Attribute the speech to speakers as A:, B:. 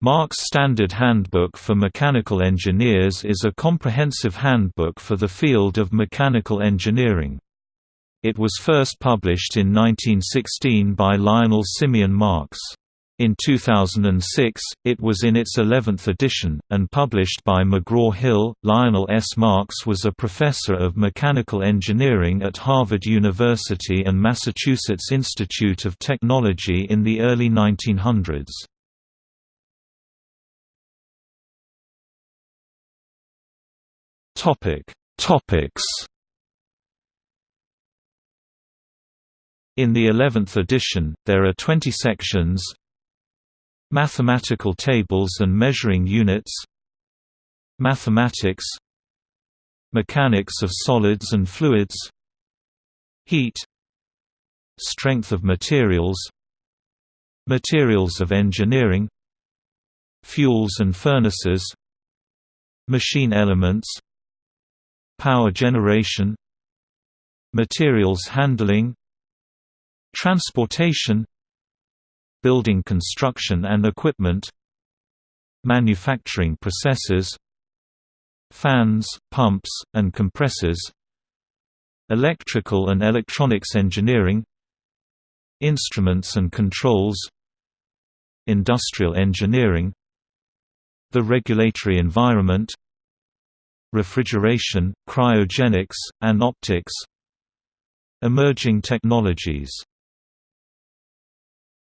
A: Marks' Standard Handbook for Mechanical Engineers is a comprehensive handbook for the field of mechanical engineering. It was first published in 1916 by Lionel Simeon Marks. In 2006, it was in its 11th edition, and published by McGraw-Hill. Lionel S. Marks was a professor of mechanical engineering at Harvard University and Massachusetts Institute of Technology in the early 1900s. Topic. Topics. In the 11th edition, there are 20 sections. Mathematical tables and measuring units. Mathematics. Mechanics of solids and fluids. Heat. Strength of materials. Materials of engineering. Fuels and furnaces. Machine elements Power generation Materials handling Transportation Building construction and equipment Manufacturing processes Fans, pumps, and compressors Electrical and electronics engineering Instruments and controls Industrial engineering The regulatory environment refrigeration, cryogenics, and optics. Emerging technologies